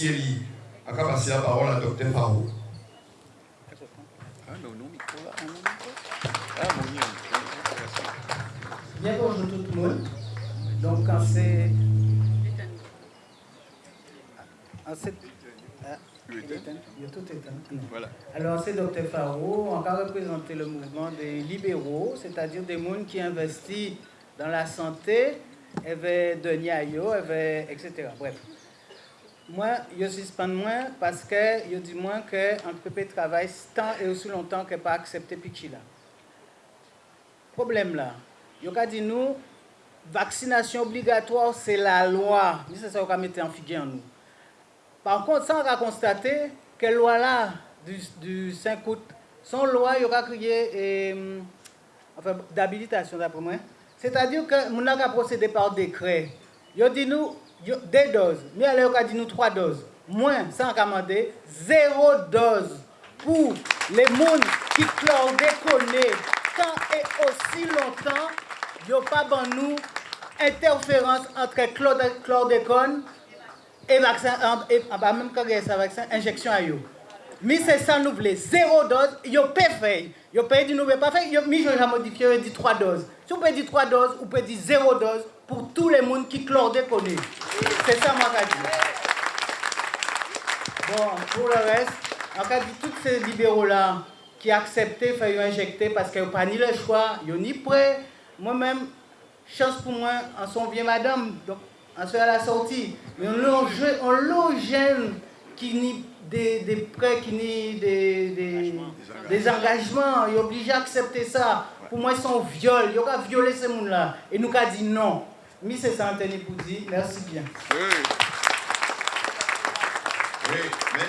Thierry, à passer la parole à Dr Faro. Bien bonjour tout le monde. Donc quand c'est... En cette... Ah, il est éteint. Il est tout éteint. Voilà. Alors c'est Dr Faro, on va représenter le mouvement des libéraux, c'est-à-dire des gens qui investissent dans la santé, de Niayo, etc. Bref. Moi, je suspends moins parce que je dis moins qu'on peut travailler tant et aussi longtemps que pas accepter Pichila. Problème là, a dit nous, vaccination obligatoire, c'est la loi. C'est ça qu'on va mettre en figure en nous. Par contre, ça, on va constater que la loi là, du, 5 août, son loi, il y aura créé d'habilitation d'après moi. C'est-à-dire que nous avons procédé par décret. Yo dit nous deux doses, mais alors a dit nous trois doses. Moins sans commander, zéro dose pour les mondes qui clore déconné tant et aussi longtemps, yo pas ban nous interférence entre chlordécone et vaccin et, et, et, et même quand vaccin injection à yo. 1600 voulez zéro dose, yo peut faire. Yo peut dire nous pas faire, yo mi j'ai modifié dit 3 doses. Si on peut dire 3 doses, on peut dire zéro dose pour tout le monde qui clordé connu. C'est ça moi qu'a dit. Bon, pour le reste, on a dit tous ces libéraux là qui acceptaient faire injecter parce qu'ils n'ont pas ni le choix, ils n'ont ni prêt. Moi-même, chance pour moi, en son bien madame, donc en soit à la sortie. Mais on l'engêne qui n'y des, des, prêts, qui n'y des, des, des, engagements. Ils sont obligés à accepter ça. Pour moi, ils sont viol. Ils ont violer ces gens-là. Et nous avons dit non. Mais c'est ça, Anthony Poudi. Merci bien. Oui. Oui, merci.